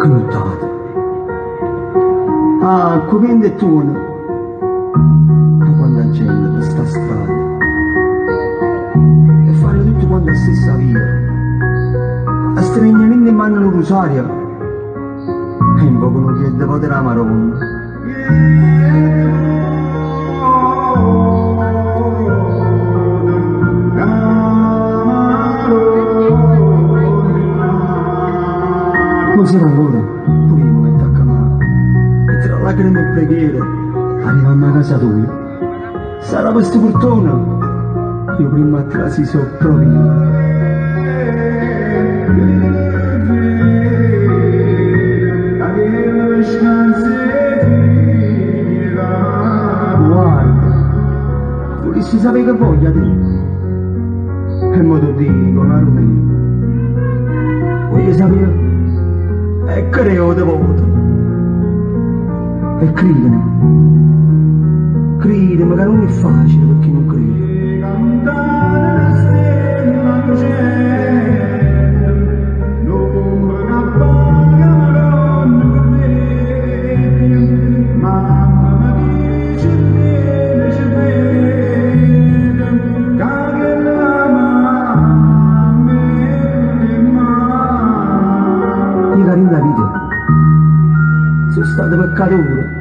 Cnutate. Ah, come in tuono. Ma quando la gente per sta strada. E fare tutto quanto la stessa via. A stregnamento in mano un rosario. E un po' non chiede potere la maronna. Così ancora, pure io mi attacca male. E tra lacrime e preghiere, arrivammo a casa tua. Sarà questo portone, io prima a trasi so proprio. Guarda, volessi sapere che voglia te. E mo ti dico, Marone, creo devoto. E cridano. Cridano, che non è facile per chi non crede. Sono stato peccatore.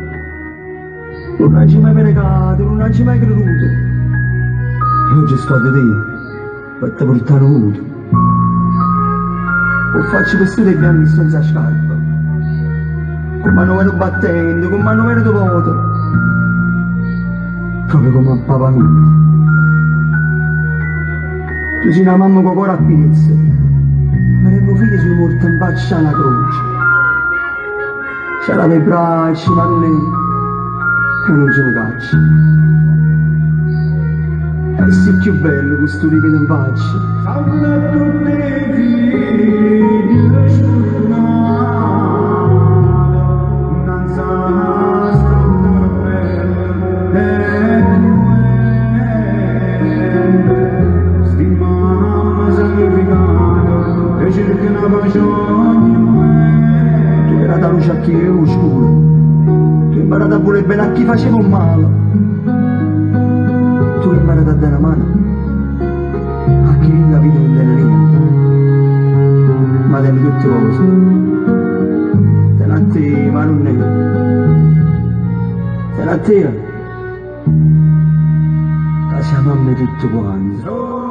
Non hai mai pregato, non hai mai creduto. E oggi sto di te, per te portare avuto. O faccio vestire bianchi senza scarpa. Come non ero battendo, come non ero devoto. Proprio come a papà mio. Tu sei una mamma con cuore a piezza. Ma le mie figlie sono morte in faccia alla croce. C'era le braccia, ma non è... E non ce ne caccia. E sei più bello questo ripeto in faccia. Luce a chi è oscuro. Tu hai imparato volere bene a chi faceva un male. Tu hai imparato a dare una mano a chi in la vita tiene niente. Ma tiene tutte cose. Te, ma non è. Tiene a te. La siamo a me tutto quanto.